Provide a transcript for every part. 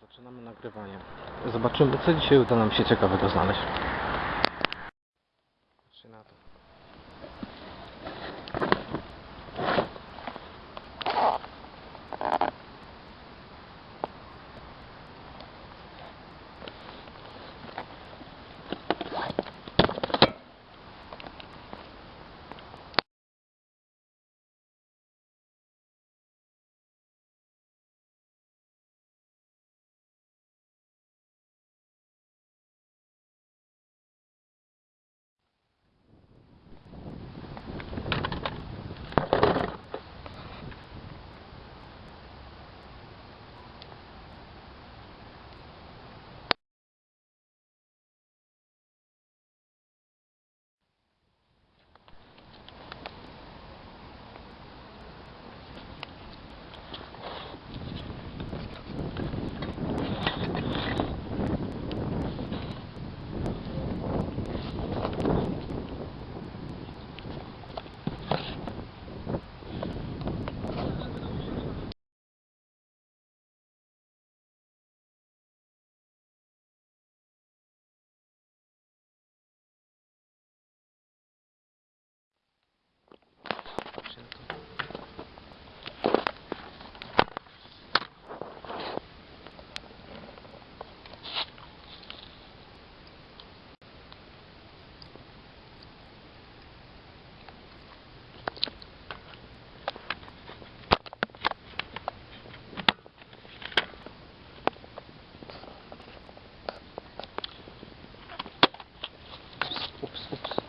Zaczynamy nagrywanie. Zobaczymy, co dzisiaj uda nam się ciekawego znaleźć.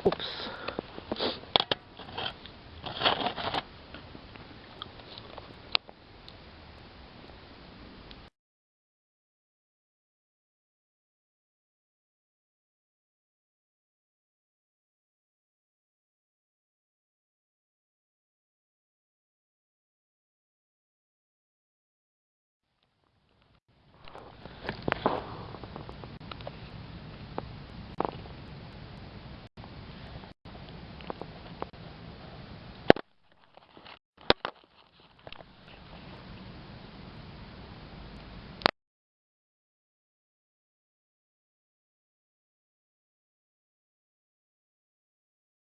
Oops.